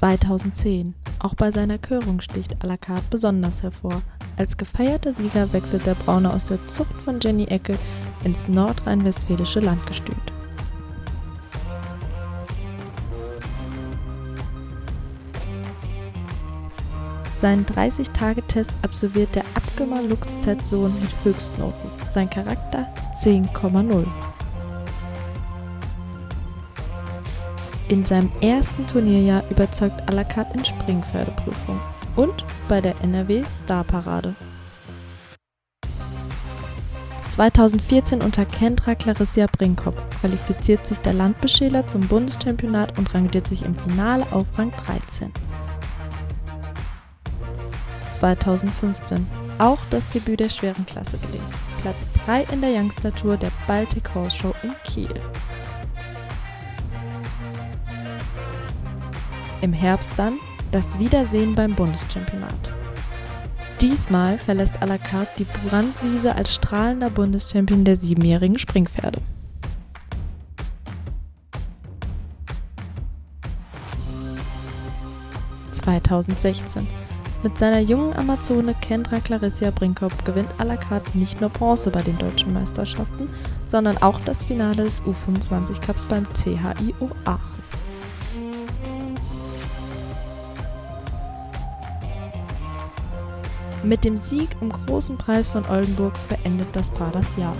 2010. Auch bei seiner Körung sticht à la carte besonders hervor. Als gefeierter Sieger wechselt der Braune aus der Zucht von Jenny Ecke ins nordrhein-westfälische Landgestüt. Seinen 30-Tage-Test absolviert der Abgömer Lux Z-Sohn mit Höchstnoten. Sein Charakter 10,0. In seinem ersten Turnierjahr überzeugt à la carte in Springpferdeprüfung und bei der NRW Starparade. 2014 unter Kendra Clarissia Brinkhopp qualifiziert sich der Landbeschäler zum Bundeschampionat und rangiert sich im Finale auf Rang 13. 2015 auch das Debüt der schweren Klasse gelingt. Platz 3 in der Youngster Tour der Baltic Horse Show in Kiel. Im Herbst dann das Wiedersehen beim Bundeschampionat. Diesmal verlässt à la carte die Brandwiese als strahlender Bundeschampion der siebenjährigen Springpferde. (2016) Mit seiner jungen Amazone Kendra Clarissia Brinkhopp gewinnt à la carte nicht nur Bronze bei den deutschen Meisterschaften, sondern auch das Finale des U25 Cups beim CHIO Aachen. Mit dem Sieg im Großen Preis von Oldenburg beendet das Paar das Jahr.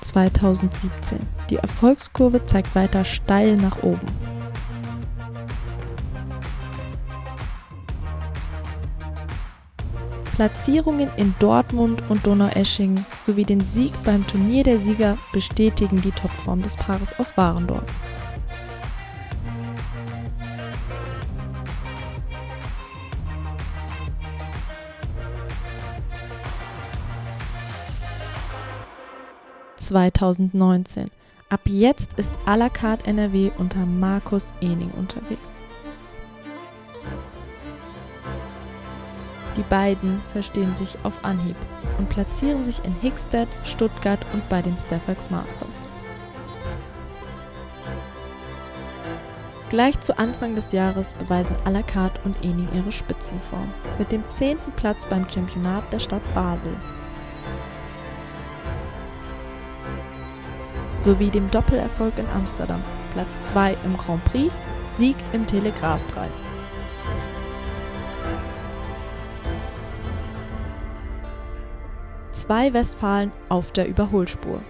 (2017) Die Erfolgskurve zeigt weiter steil nach oben. Platzierungen in Dortmund und Donaueschingen sowie den Sieg beim Turnier der Sieger bestätigen die Topform des Paares aus Warendorf. (2019) Ab jetzt ist à la carte NRW unter Markus Ening unterwegs. Die beiden verstehen sich auf Anhieb und platzieren sich in Hickstead, Stuttgart und bei den Staffax Masters. Gleich zu Anfang des Jahres beweisen à la carte und Ening ihre Spitzenform mit dem 10. Platz beim Championat der Stadt Basel sowie dem Doppelerfolg in Amsterdam, Platz 2 im Grand Prix, Sieg im Telegrafpreis. Zwei Westfalen auf der Überholspur.